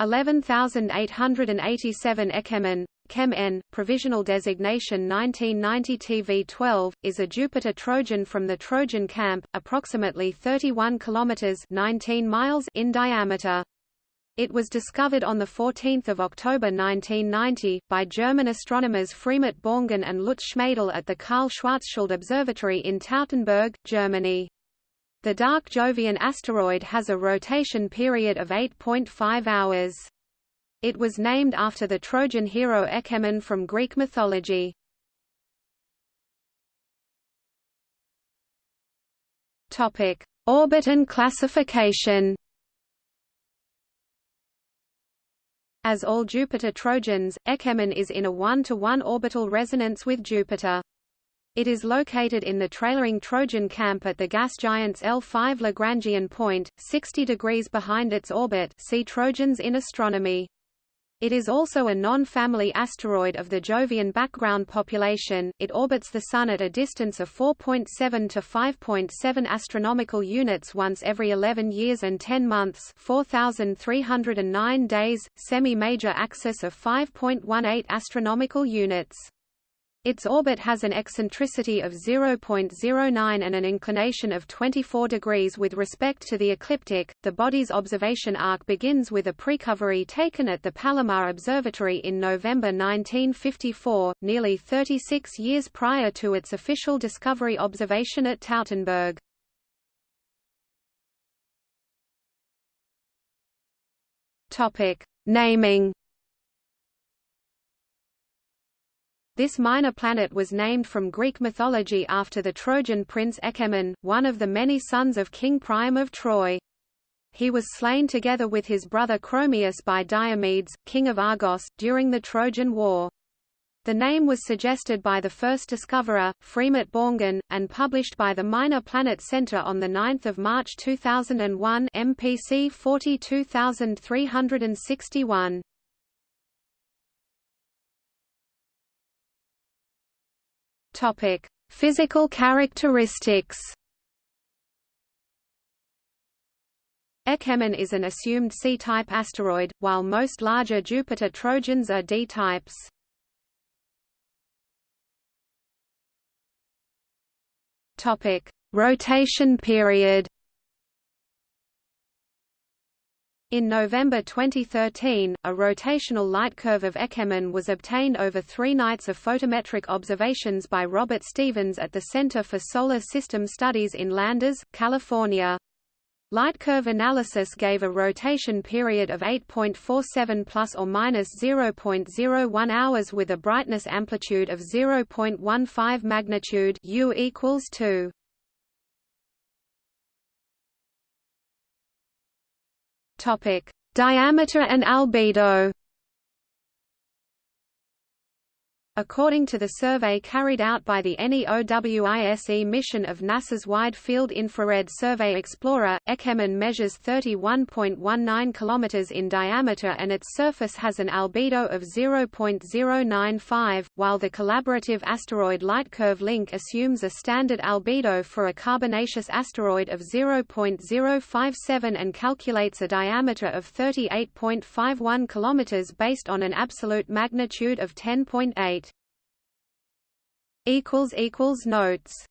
11887 Ekemen, Chem N, provisional designation 1990 TV12, is a Jupiter Trojan from the Trojan camp, approximately 31 kilometers (19 miles) in diameter. It was discovered on 14 October 1990, by German astronomers Freimut Borngen and Lutz Schmadel at the Karl Schwarzschild Observatory in Tautenberg, Germany. The dark Jovian asteroid has a rotation period of 8.5 hours. It was named after the Trojan hero Echemon from Greek mythology. Topic: Orbit and classification. As all Jupiter Trojans, Echemon is in a 1-to-1 orbital resonance with Jupiter. It is located in the trailering Trojan camp at the gas giant's L5 Lagrangian point, 60 degrees behind its orbit see Trojans in astronomy. It is also a non-family asteroid of the Jovian background population. It orbits the Sun at a distance of 4.7 to 5.7 astronomical units once every 11 years and 10 months, 4309 days, semi-major axis of 5.18 astronomical units. Its orbit has an eccentricity of 0.09 and an inclination of 24 degrees with respect to the ecliptic. The body's observation arc begins with a precovery taken at the Palomar Observatory in November 1954, nearly 36 years prior to its official discovery observation at Tautenberg. Topic: Naming This minor planet was named from Greek mythology after the Trojan prince Echemon, one of the many sons of King Priam of Troy. He was slain together with his brother Chromius by Diomedes, king of Argos, during the Trojan War. The name was suggested by the first discoverer, Freimut Borngen, and published by the Minor Planet Center on 9 March 2001 MPC 42361. Topic: Physical characteristics. Echemon is an assumed C-type asteroid, while most larger Jupiter Trojans are D-types. Topic: Rotation period. In November 2013, a rotational light curve of Echemon was obtained over three nights of photometric observations by Robert Stephens at the Center for Solar System Studies in Landers, California. Light curve analysis gave a rotation period of 8.47 plus or minus 0.01 hours with a brightness amplitude of 0.15 magnitude U equals 2. Topic: Diameter and albedo. According to the survey carried out by the NEOWISE mission of NASA's Wide Field Infrared Survey Explorer, Echemon measures 31.19 km in diameter and its surface has an albedo of 0.095, while the collaborative asteroid Lightcurve Link assumes a standard albedo for a carbonaceous asteroid of 0.057 and calculates a diameter of 38.51 km based on an absolute magnitude of 10.8 equals equals notes